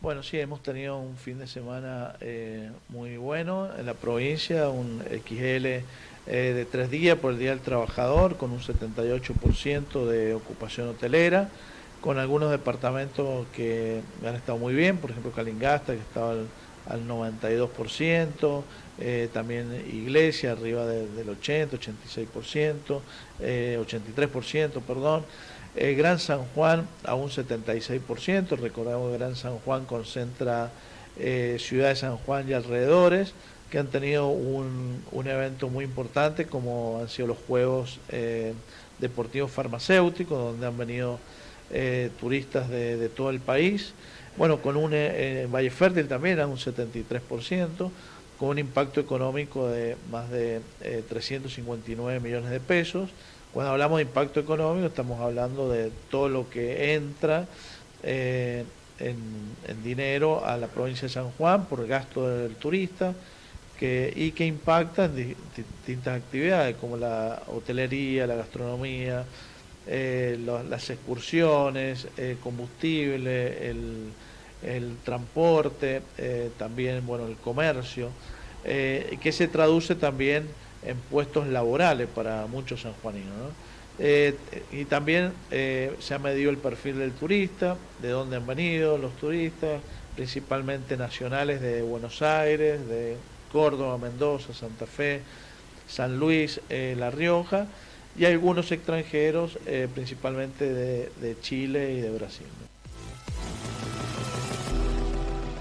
Bueno, sí, hemos tenido un fin de semana eh, muy bueno en la provincia, un XL eh, de tres días por el Día del Trabajador, con un 78% de ocupación hotelera, con algunos departamentos que han estado muy bien, por ejemplo Calingasta, que estaba al, 92%, eh, también Iglesia arriba del 80, 86%, 83%, perdón. Eh, Gran San Juan a un 76%, recordamos que Gran San Juan concentra eh, Ciudad de San Juan y alrededores, que han tenido un, evento muy importante como han sido los Juegos eh, Deportivos Farmacéuticos, donde han venido turistas de, todo el país. Bueno, con un Valle Fértil también a un 73%, con un impacto económico de más de 359 millones de pesos. Cuando hablamos de impacto económico estamos hablando de todo lo que entra eh, en, dinero a la provincia de San Juan por gasto del turista y que impacta en distintas actividades como la hotelería, la gastronomía, eh, las excursiones, el combustible, el, transporte, eh, también bueno el comercio, que se traduce también en puestos laborales para muchos sanjuaninos. Eh, y también eh, se ha medido el perfil del turista, de dónde han venido los turistas, principalmente nacionales de Buenos Aires, de Córdoba, Mendoza, Santa Fe, San Luis, eh, La Rioja, y algunos extranjeros, principalmente de, de Chile y de Brasil.